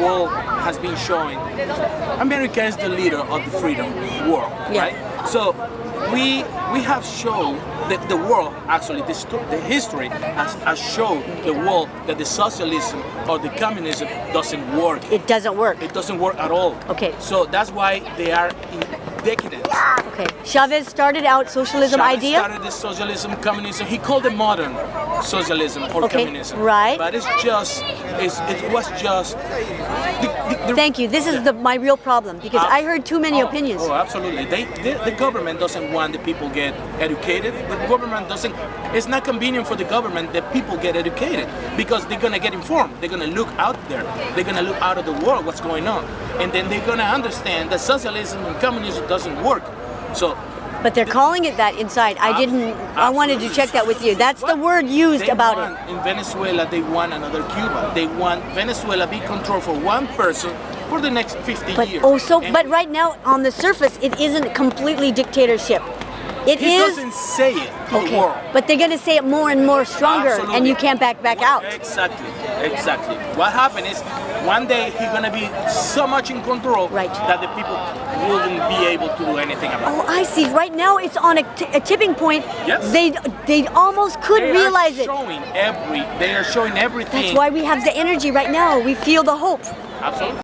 world has been showing, America is the leader of the freedom world, Yeah. right? So we we have shown that the world, actually, the, the history has, has shown the world that the socialism or the communism doesn't work. It doesn't work. It doesn't work at all. Okay. So that's why they are in decadence. Okay. Chavez started out socialism Chavez idea. started the socialism, communism. He called it modern socialism or Okay, communism. right. But it's just, it's, it was just. The, the, the, Thank you. This is the my real problem because ah. I heard too many Oh, opinions. Oh, absolutely. They, the, the government doesn't want the people get educated. The government doesn't. It's not convenient for the government that people get educated because they're gonna get informed. They're gonna look out there. They're gonna look out of the world what's going on, and then they're gonna understand that socialism and communism doesn't work. So. But they're calling it that inside. I didn't. I wanted to check that with you. That's the word used They about want, it. In Venezuela, they want another Cuba. They want Venezuela be controlled for one person for the next 50 But years. also, And but right now on the surface, it isn't completely dictatorship. It he is. doesn't say it to the. But they're going to say it more and more stronger, and you can't back back out. Exactly, exactly. What happened is one day he's gonna be so much in control Right. that the people wouldn't be able to do anything about it. Oh, I see. Right now, it's on a, t- a tipping point. Yes. They they almost could They realize are it. showing every. They are showing everything. That's why we have the energy right now. We feel the hope. Absolutely.